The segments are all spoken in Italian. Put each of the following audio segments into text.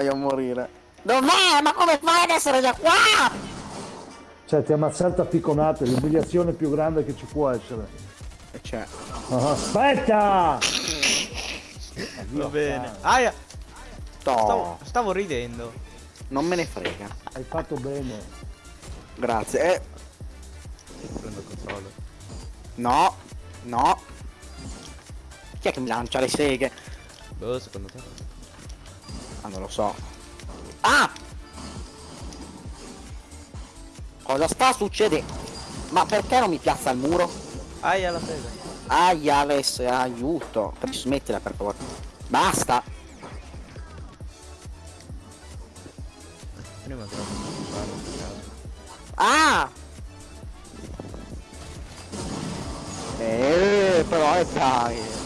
voglio morire. Dov'è? Ma come fai ad essere già qua? Cioè, ti ha ammazzato a picconate, l'umiliazione più grande che ci può essere. E c'è. Ah, aspetta! Va bene. Aia! Stavo, stavo ridendo. non me ne frega. Hai fatto bene. Grazie. Eh, Prendo controllo. no, no. Chi è che mi lancia le seghe? Boh, secondo te? Ah, non lo so. Ah! Cosa sta succedendo? Ma perché non mi piazza il muro? Aia la sega. Aia Alex, aiuto. Smettila per favore. Basta. Prima trovo un palo per caso. Ah! Eh, però è dai.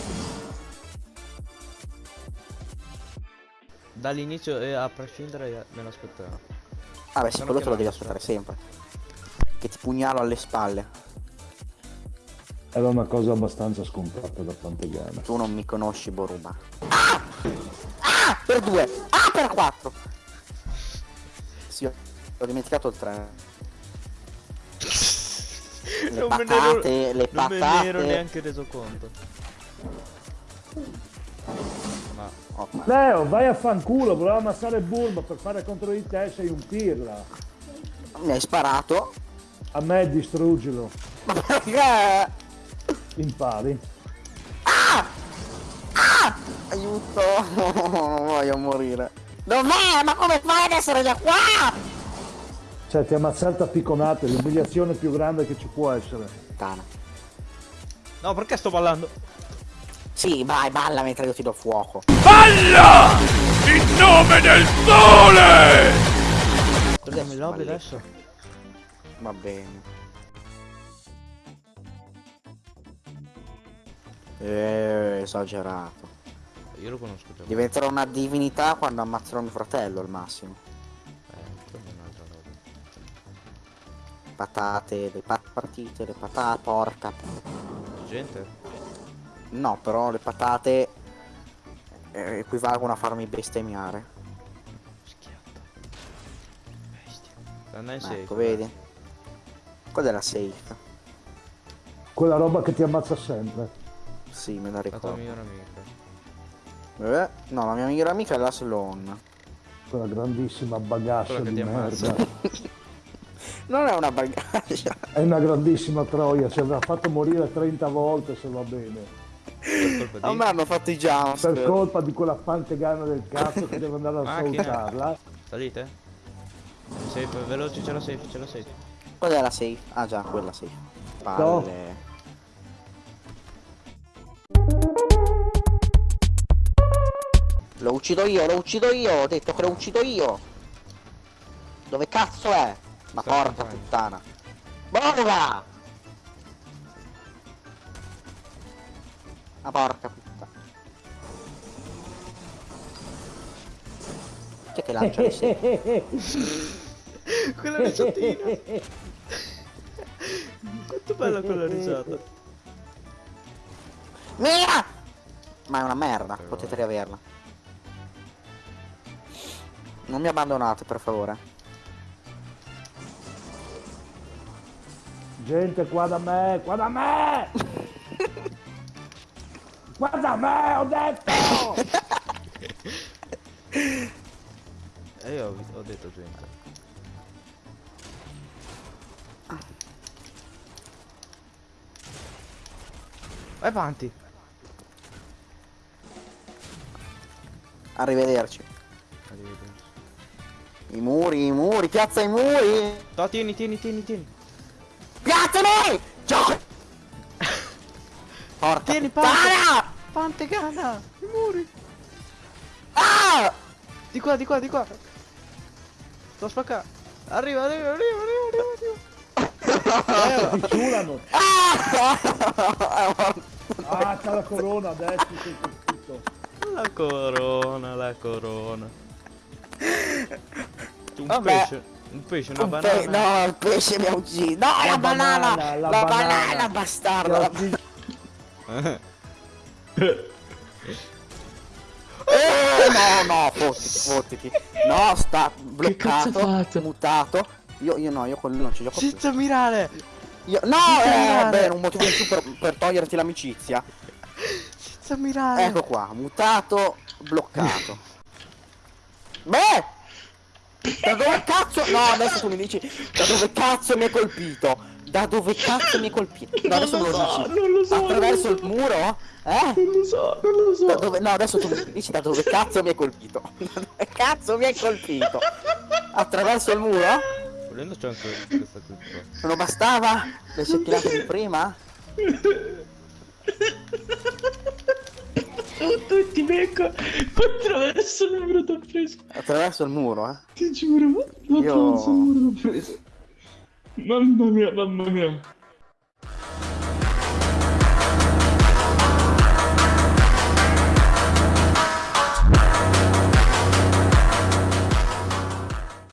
Dall'inizio e a prescindere me l'aspettavo. Vabbè, sì, Sono quello te lo devi aspettare sempre. Che ti pugnalo alle spalle. Era una cosa abbastanza scontata da Pantegana. Tu non mi conosci, Boruba. Ah! Ah! Per due! Ah! Per quattro! Sì, ho dimenticato il 3. Le Non me ne ero- patate, le Non me ne ero patate. neanche reso conto. Ma Oh, Leo, vai a fanculo, voleva ammazzare Burma per fare contro di te, sei un pirla. mi hai sparato? A me distruggilo, Ma perché? impari. Aiuto! Non voglio morire. Dov'è? Ma come fai ad essere già qua? Cioè, ti ha ammazzato a picconate, l'umiliazione più grande che ci può essere. Tana. No, perché sto ballando? Sì, vai, balla mentre io ti do fuoco. Balla! In nome del sole! Togliamo il lobby adesso? Va bene. Eh, esagerato. Io lo conosco già. Diventerò una divinità quando ammazzerò mio fratello al massimo. Eh. Patate, le pat partite, le patate, porca. Gente? No, però le patate eh, equivalgono a farmi bestemmiare. Schiatta. Bestia. In safe. Ecco, vedi? Quella è la safe. Quella roba che ti ammazza sempre. Sì, me la La tua ricordo. migliore amica. Eh, no, la mia migliore amica è la Sloan. Quella grandissima bagassa Quella che di ti ammazza. merda. Non è una bagaglia. È una grandissima troia, ci avrà fatto morire 30 volte se va bene. Di... A me hanno fatto i jump. Per colpa di quella pantegana del cazzo che deve andare a salutarla. Salite? Safe, veloce, c'è la safe, c'è la safe. Quella è la safe? Ah già, quella safe. Palle. Lo uccido io, lo uccido io, ho detto che lo uccido io. Dove cazzo è? Ma porca puttana. Borga! Ma porca puttana. Chi è che lancia le seghe? quella risatina! Quanto bella quella risata! Mia! Ma è una merda, potete riaverla. Non mi abbandonate, per favore. Gente qua da me, qua da me! Qua da me, ho detto! E io ho, ho detto gente. Vai avanti! Arrivederci. Arrivederci. I muri, i muri, piazza i muri! No, tieni, tieni, tieni, tieni! Piazza i muri! Gioco! Porca Tieni, puttana! Pantegana! I muri! Ah! Di qua, di qua, di qua! Sto spaccando! Arriva, arriva, arriva, arriva, arriva, arriva! Eh, ti ciulano! Ah! Ah, c'ha la corona adesso. La corona, la corona. Un Vabbè. pesce, un pesce, una Un pe- banana. no, il pesce mi ha ucciso! No, la, La banana! banana, La, la banana, banana. bastardo! Eh, no, no, fottiti, fottiti. No, sta bloccato, mutato. Io, io no, io quello non ci gioco più. Senza mirare! Io, no, senza eh, beh, un motivo in più per, per toglierti l'amicizia. Senza mirare! Ecco qua, mutato, bloccato. Beh! Da dove cazzo? No, adesso tu mi dici da dove cazzo mi hai colpito? Da dove cazzo mi hai colpito? No, adesso me lo dici. non lo so, Attraverso il muro? Eh? Non lo so, non lo so. Da dove, no, adesso tu mi dici da dove cazzo mi hai colpito? Da dove cazzo mi hai colpito? Attraverso il muro? Volendo c'è anche questa qui. Non bastava? Le cecchinate di prima? Tu ti becco attraverso il muro t'ho preso. Attraverso il muro, eh? Ti giuro, Io- attraverso il muro t'ho preso. Mamma mia, mamma mia.